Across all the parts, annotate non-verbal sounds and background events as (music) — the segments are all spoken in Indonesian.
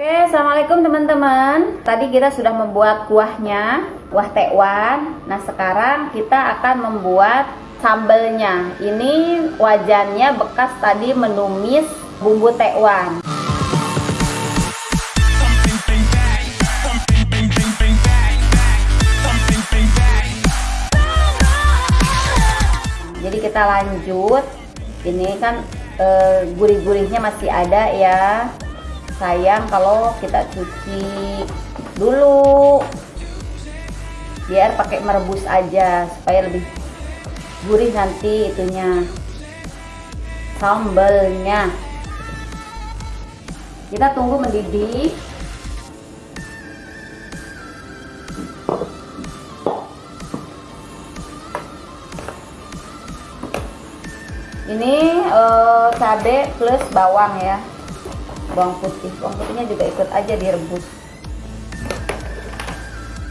Oke, Assalamualaikum teman-teman. Tadi kita sudah membuat kuahnya Kuah tekwan. Nah sekarang kita akan membuat sambelnya. Ini wajannya bekas tadi menumis bumbu tekwan. Jadi kita lanjut. Ini kan e, gurih-gurihnya masih ada ya sayang kalau kita cuci dulu. Biar pakai merebus aja supaya lebih gurih nanti itunya sambelnya. Kita tunggu mendidih. Ini uh, cabai plus bawang ya bawang putih. Bawang putihnya juga ikut aja direbus.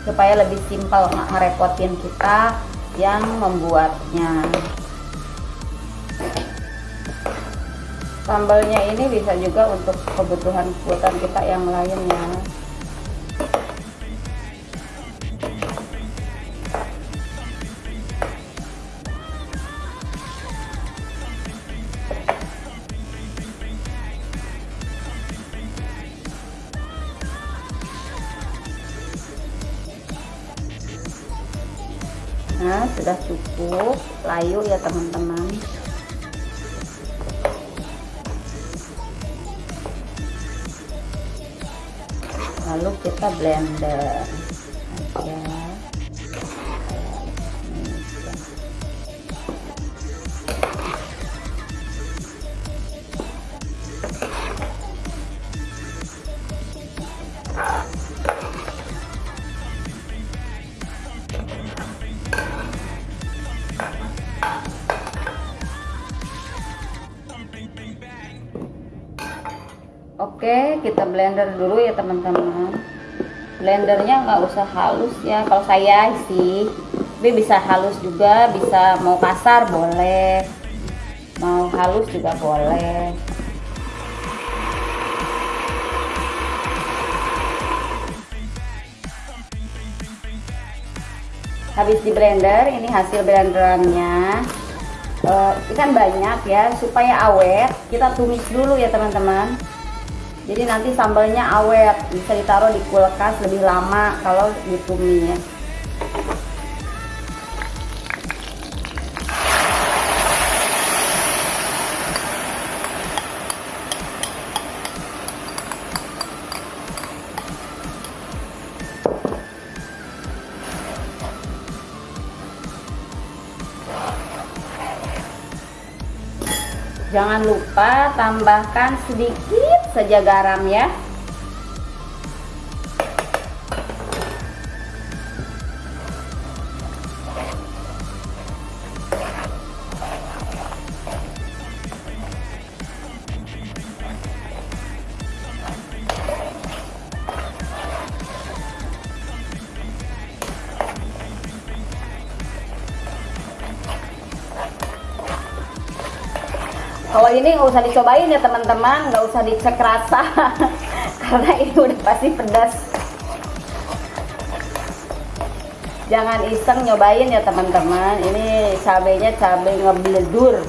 Supaya lebih simpel nggak ngerepotin kita yang membuatnya. Sambalnya ini bisa juga untuk kebutuhan kebutuhan kita yang lainnya nah sudah cukup. Layu ya teman-teman. Lalu kita blender Oke, kita blender dulu ya teman-teman. Blendernya nggak usah halus ya. Kalau saya sih, tapi bisa halus juga, bisa mau kasar boleh, mau halus juga boleh. Habis di blender, ini hasil blenderannya. Uh, ikan banyak ya, supaya awet. Kita tumis dulu ya teman-teman jadi nanti sambalnya awet bisa ditaruh di kulkas lebih lama kalau ditumis jangan lupa tambahkan sedikit saja garam ya kalau ini nggak usah dicobain ya teman-teman. Nggak usah dicek rasa. (laughs) Karena ini udah pasti pedas. Jangan iseng nyobain ya teman-teman. Ini cabenya cabai ngebledur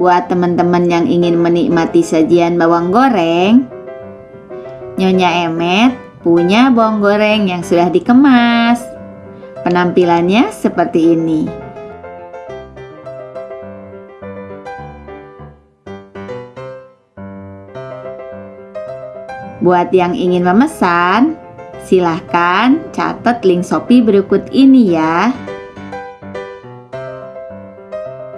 Buat teman-teman yang ingin menikmati sajian bawang goreng, Nyonya Emet punya bawang goreng yang sudah dikemas. Penampilannya seperti ini. Buat yang ingin memesan, silahkan catat link Shopee berikut ini ya.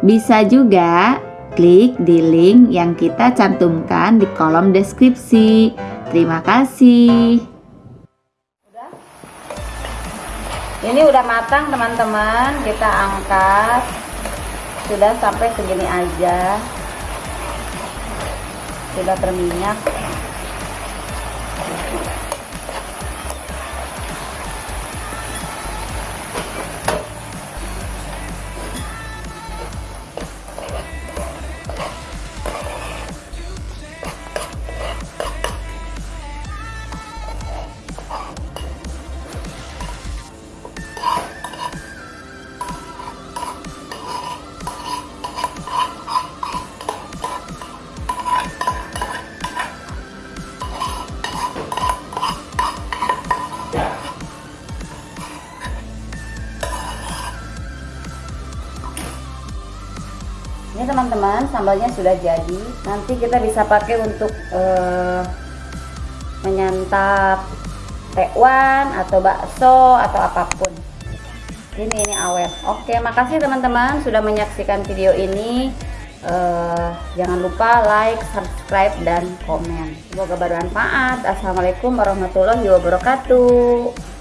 Bisa juga klik di link yang kita cantumkan di kolom deskripsi. Terima kasih. Ini udah matang teman-teman. Kita angkat. Sudah sampai segini aja. Sudah berminyak teman-teman sambalnya sudah jadi. Nanti kita bisa pakai untuk uh, menyantap tekwan atau bakso atau apa pun. Ini ini awet. Oke makasih teman-teman sudah menyaksikan video ini. Uh, jangan lupa like subscribe dan komen. Semoga bermanfaat. Assalamualaikum warahmatullahi wabarakatuh